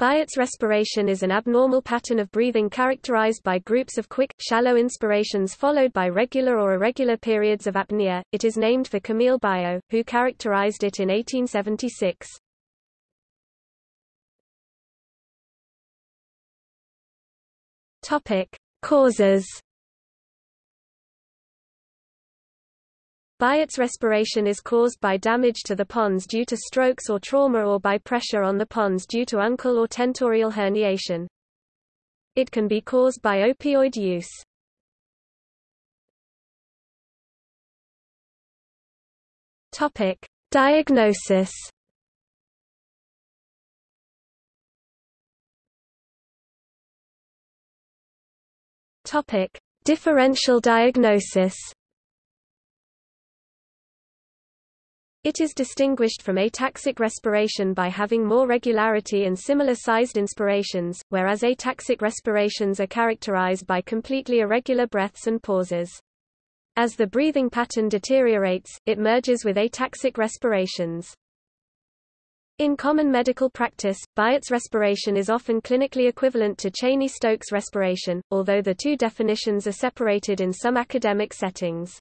Biot's respiration is an abnormal pattern of breathing characterized by groups of quick, shallow inspirations followed by regular or irregular periods of apnea. It is named for Camille Biot, who characterized it in 1876. Topic: Causes Biot's respiration is caused by damage to the pons due to strokes or trauma or by pressure on the pons due to uncal or tentorial herniation. It can be caused by opioid use. Topic: Diagnosis. Topic: Differential diagnosis. It is distinguished from ataxic respiration by having more regularity and similar-sized inspirations, whereas ataxic respirations are characterized by completely irregular breaths and pauses. As the breathing pattern deteriorates, it merges with ataxic respirations. In common medical practice, Biot's respiration is often clinically equivalent to Cheyne-Stokes respiration, although the two definitions are separated in some academic settings.